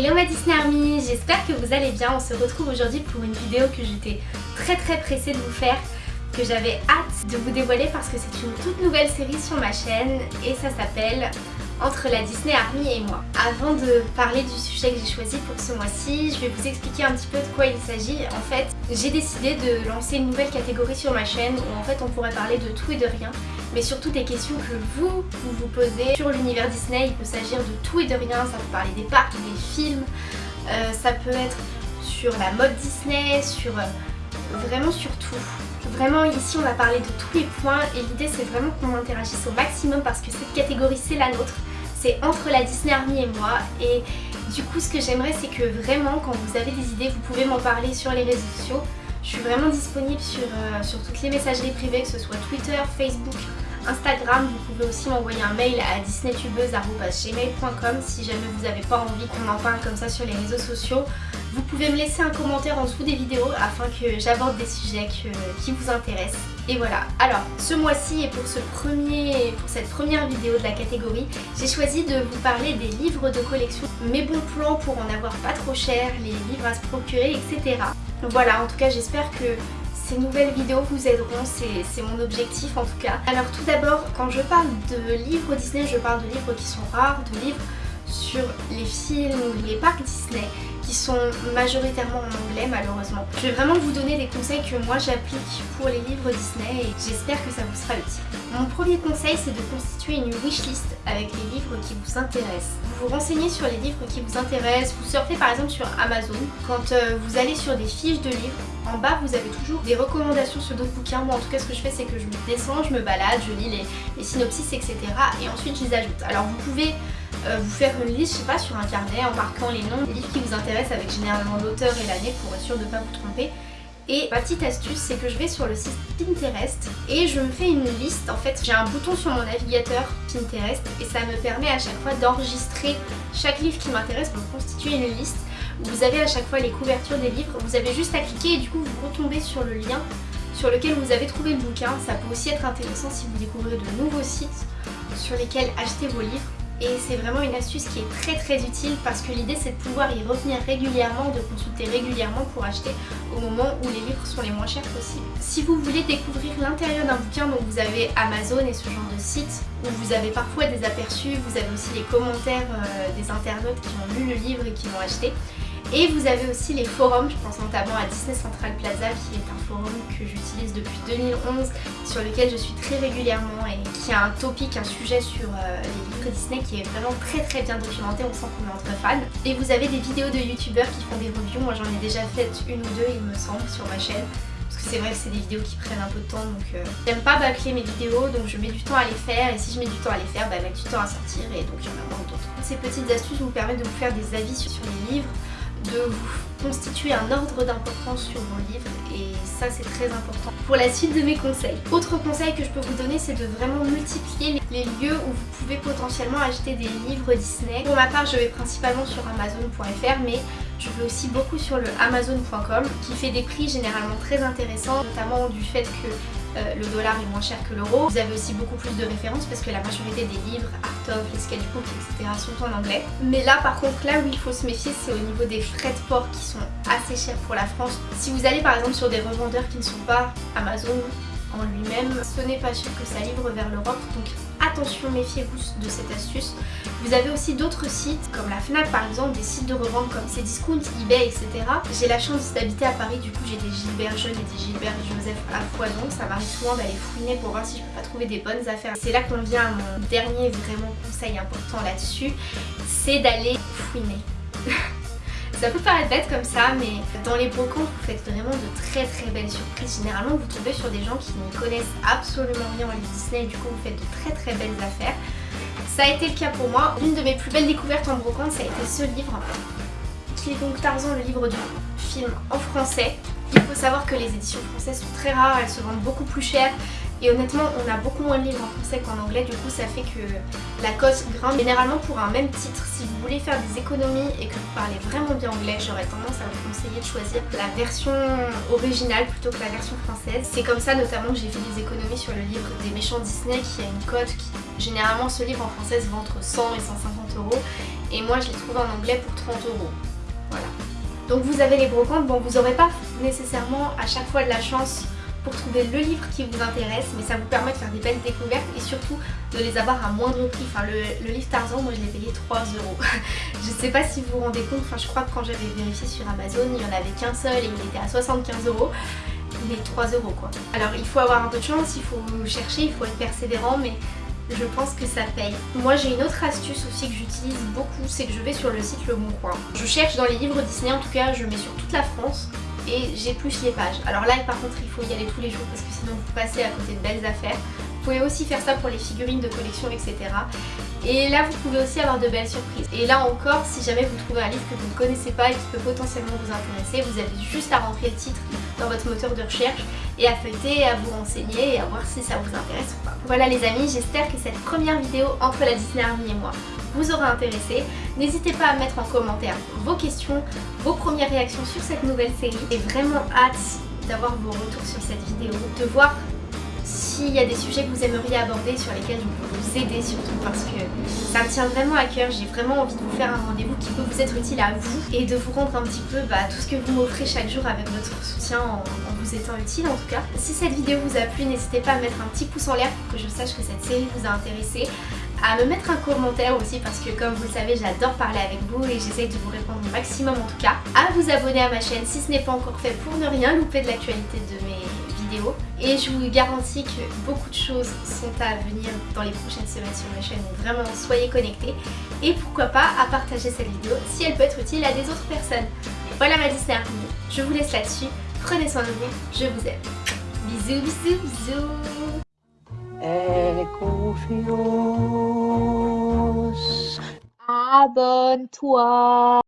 Hello ma Disney Army, j'espère que vous allez bien. On se retrouve aujourd'hui pour une vidéo que j'étais très très pressée de vous faire, que j'avais hâte de vous dévoiler parce que c'est une toute nouvelle série sur ma chaîne et ça s'appelle entre la Disney Army et moi. Avant de parler du sujet que j'ai choisi pour ce mois-ci, je vais vous expliquer un petit peu de quoi il s'agit. En fait, j'ai décidé de lancer une nouvelle catégorie sur ma chaîne où en fait on pourrait parler de tout et de rien, mais surtout des questions que vous, vous vous posez sur l'univers Disney. Il peut s'agir de tout et de rien, ça peut parler des parcs, des films, euh, ça peut être sur la mode Disney, sur euh, vraiment sur tout. Vraiment ici on va parler de tous les points et l'idée c'est vraiment qu'on interagisse au maximum parce que cette catégorie c'est la nôtre. C'est entre la Disney Army et moi et du coup ce que j'aimerais c'est que vraiment quand vous avez des idées vous pouvez m'en parler sur les réseaux sociaux. Je suis vraiment disponible sur, euh, sur toutes les messageries privées que ce soit Twitter, Facebook, Instagram, vous pouvez aussi m'envoyer un mail à disneytubeuse.gmail.com si jamais vous n'avez pas envie qu'on en parle comme ça sur les réseaux sociaux. Vous pouvez me laisser un commentaire en dessous des vidéos afin que j'aborde des sujets qui vous intéressent. Et voilà, alors ce mois-ci et pour, ce premier, pour cette première vidéo de la catégorie, j'ai choisi de vous parler des livres de collection, mes bons plans pour en avoir pas trop cher, les livres à se procurer, etc. Voilà, en tout cas j'espère que ces nouvelles vidéos vous aideront, c'est mon objectif en tout cas. Alors tout d'abord, quand je parle de livres Disney, je parle de livres qui sont rares, de livres sur les films ou les parcs Disney qui sont majoritairement en anglais malheureusement. Je vais vraiment vous donner des conseils que moi j'applique pour les livres Disney et j'espère que ça vous sera utile. Mon premier conseil c'est de constituer une wishlist avec les livres qui vous intéressent. Vous vous renseignez sur les livres qui vous intéressent, vous surfez par exemple sur Amazon. Quand euh, vous allez sur des fiches de livres, en bas vous avez toujours des recommandations sur d'autres bouquins. Moi en tout cas ce que je fais c'est que je me descends, je me balade, je lis les, les synopsis etc. Et ensuite je les ajoute. Alors vous pouvez euh, vous faire une liste, je sais pas, sur un carnet en marquant les noms des livres qui vous intéressent avec généralement l'auteur et l'année pour être sûr de ne pas vous tromper. Et ma petite astuce, c'est que je vais sur le site Pinterest et je me fais une liste. En fait, j'ai un bouton sur mon navigateur Pinterest et ça me permet à chaque fois d'enregistrer chaque livre qui m'intéresse pour constituer une liste. Vous avez à chaque fois les couvertures des livres, vous avez juste à cliquer et du coup vous retombez sur le lien sur lequel vous avez trouvé le bouquin. Ça peut aussi être intéressant si vous découvrez de nouveaux sites sur lesquels acheter vos livres et c'est vraiment une astuce qui est très très utile parce que l'idée c'est de pouvoir y revenir régulièrement, de consulter régulièrement pour acheter au moment où les livres sont les moins chers possibles. Si vous voulez découvrir l'intérieur d'un bouquin, donc vous avez Amazon et ce genre de site où vous avez parfois des aperçus, vous avez aussi les commentaires euh, des internautes qui ont lu le livre et qui l'ont acheté. Et vous avez aussi les forums, je pense notamment à Disney Central Plaza qui est un forum que j'utilise depuis 2011 sur lequel je suis très régulièrement et qui a un topic, un sujet sur euh, les livres Disney qui est vraiment très très bien documenté, on sent qu'on est entre fans. Et vous avez des vidéos de youtubeurs qui font des reviews, moi j'en ai déjà fait une ou deux il me semble sur ma chaîne. Parce que c'est vrai que c'est des vidéos qui prennent un peu de temps donc euh, j'aime pas bâcler mes vidéos donc je mets du temps à les faire. Et si je mets du temps à les faire, bah mettre du temps à sortir et donc il y en a moins d'autres. Ces petites astuces vous permettent de vous faire des avis sur les livres, de vous constituer un ordre d'importance sur vos livres et ça c'est très important pour la suite de mes conseils. Autre conseil que je peux vous donner c'est de vraiment multiplier les lieux où vous pouvez potentiellement acheter des livres Disney. Pour ma part je vais principalement sur amazon.fr mais je vais aussi beaucoup sur le amazon.com qui fait des prix généralement très intéressants notamment du fait que euh, le dollar est moins cher que l'euro. Vous avez aussi beaucoup plus de références parce que la majorité des livres, Art of, les sketchbooks, etc. sont en anglais. Mais là par contre, là où il faut se méfier, c'est au niveau des frais de port qui sont assez chers pour la France. Si vous allez par exemple sur des revendeurs qui ne sont pas Amazon en lui-même, ce n'est pas sûr que ça livre vers l'Europe. Donc attention, méfiez-vous de cette astuce. Vous avez aussi d'autres sites comme la FNAC par exemple, des sites de revente comme Cdiscount, eBay, etc. J'ai la chance d'habiter à Paris, du coup j'ai des Gilbert Jeune et des Gilbert Joseph à foison. Ça m'arrive souvent d'aller fouiner pour voir si je peux pas trouver des bonnes affaires. C'est là qu'on vient à mon dernier vraiment conseil important là-dessus, c'est d'aller fouiner. Ça peut paraître bête comme ça, mais dans les brocants, vous faites vraiment de très très belles surprises. Généralement, vous tombez sur des gens qui ne connaissent absolument rien en Disney et du coup, vous faites de très très belles affaires. Ça a été le cas pour moi. L'une de mes plus belles découvertes en brocante, ça a été ce livre, qui est donc Tarzan, le livre du film en français. Il faut savoir que les éditions françaises sont très rares, elles se vendent beaucoup plus cher. Et honnêtement, on a beaucoup moins de livres en français qu'en anglais, du coup ça fait que la cote grimpe. Généralement pour un même titre, si vous voulez faire des économies et que vous parlez vraiment bien anglais, j'aurais tendance à vous conseiller de choisir la version originale plutôt que la version française. C'est comme ça notamment que j'ai fait des économies sur le livre des méchants Disney qui a une cote qui... Généralement ce livre en français se vend entre 100 et 150 euros et moi je l'ai trouvé en anglais pour 30 euros. Voilà. Donc vous avez les brocantes, bon vous n'aurez pas nécessairement à chaque fois de la chance pour trouver le livre qui vous intéresse mais ça vous permet de faire des belles découvertes et surtout de les avoir à moindre prix. Enfin le, livre Tarzan moi je l'ai payé 3 euros. je sais pas si vous vous rendez compte, enfin je crois que quand j'avais vérifié sur Amazon il n'y en avait qu'un seul et il était à 75 euros. Mais 3 euros quoi. Alors il faut avoir un peu de chance, il faut chercher, il faut être persévérant mais je pense que ça paye. Moi j'ai une autre astuce aussi que j'utilise beaucoup, c'est que je vais sur le site Le Bon Coin. Je cherche dans les livres Disney, en tout cas je mets sur toute la France et j'épluche les pages. Alors là par contre il faut y aller tous les jours parce que sinon vous passez à côté de belles affaires. Vous pouvez aussi faire ça pour les figurines de collection etc. Et là vous pouvez aussi avoir de belles surprises. Et là encore si jamais vous trouvez un livre que vous ne connaissez pas et qui peut potentiellement vous intéresser, vous avez juste à rentrer le titre dans votre moteur de recherche et à feuilleter, à vous renseigner et à voir si ça vous intéresse ou pas. Voilà les amis, j'espère que cette première vidéo entre la Disney Army et moi vous aura intéressé. N'hésitez pas à mettre en commentaire vos questions, vos premières réactions sur cette nouvelle série. J'ai vraiment hâte d'avoir vos retours sur cette vidéo, de voir s'il y a des sujets que vous aimeriez aborder sur lesquels je peux vous aider surtout parce que ça me tient vraiment à cœur, j'ai vraiment envie de vous faire un rendez-vous qui peut vous être utile à vous et de vous rendre un petit peu bah, tout ce que vous m'offrez chaque jour avec votre soutien en, vous étant utile en tout cas. Si cette vidéo vous a plu, n'hésitez pas à mettre un petit pouce en l'air pour que je sache que cette série vous a intéressé à me mettre un commentaire aussi parce que comme vous le savez j'adore parler avec vous et j'essaye de vous répondre au maximum en tout cas. À vous abonner à ma chaîne si ce n'est pas encore fait pour ne rien louper de l'actualité de mes vidéos. Et je vous garantis que beaucoup de choses sont à venir dans les prochaines semaines sur ma chaîne donc vraiment soyez connectés. Et pourquoi pas à partager cette vidéo si elle peut être utile à des autres personnes. Voilà ma Disney Army, je vous laisse là-dessus. Prenez soin de vous, je vous aime. Bisous bisous bisous confiance. Abonne-toi.